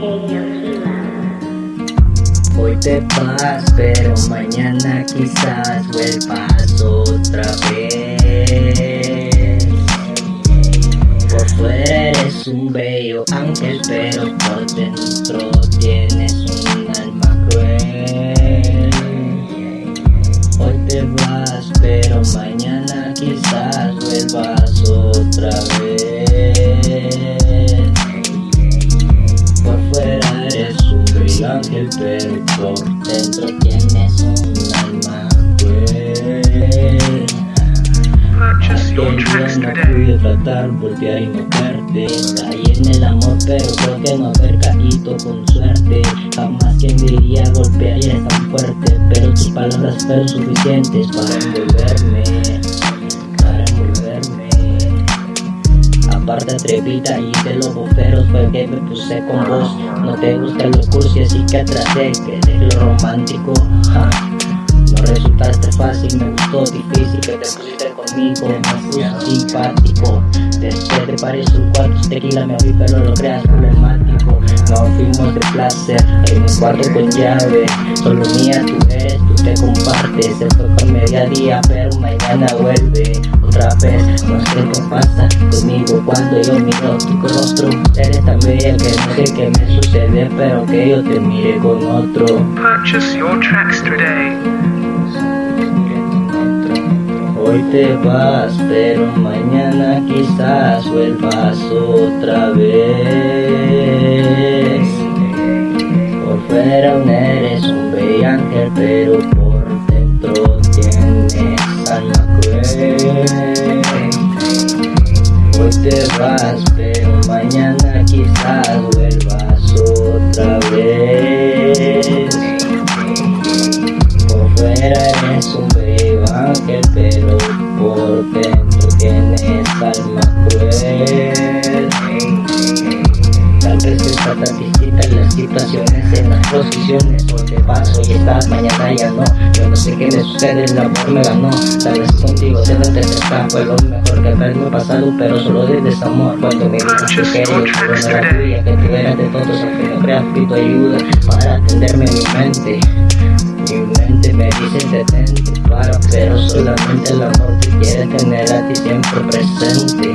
Hoy te vas, pero mañana quizás vuelvas otra vez. Por fuera eres un bello ángel, pero por dentro tienes un alma cruel. Hoy te vas, pero mañana quizás vuelvas otra vez. Ángel, pero por dentro tienes un alma día no pude tratar, voltear y no verte. Caí en el amor, pero creo que no haber caído con suerte. Jamás quien diría golpearía tan fuerte Pero tus palabras fueron suficientes para envolverme Aparte atrevida y de los boferos fue que me puse con vos. No te gusta lo cursi así que atrasé que de lo romántico No resultaste fácil, me gustó difícil que te pusiste conmigo Me puse simpático. Después de varios cuartos tequila me abrí pero lo creas problemático. No fuimos de placer en un cuarto con llave. Solo mía tú eres, tú te compartes. Se fue con mediodía pero mañana vuelve yo miro tu rostro Eres tan bella que no sé qué me sucede Pero que yo te mire con otro Purchase your tracks today. Hoy te vas, pero mañana quizás vuelvas otra vez. Por fuera aún eres un bello ángel, pero por dentro tienes alma cruel. Hoy te vas, pero mañana quizás vuelvas otra vez. Por fuera eres un bello ángel, pero por dentro tienes alma cruel. Vez está tan distinta en las situaciones, en las posiciones. Te vas, hoy estás, mañana ya no. Yo no sé qué me sucede, el amor me ganó. Tal vez contigo se no te fue lo mejor que haberme pasado, pero solo de desamor. Cuando me dices que yo no era tuya, que tú eras de todos, aunque no creas, pido ayuda para atenderme en mi mente. Mi mente me dice detente, para, pero solamente el amor te quiere tener a ti siempre presente.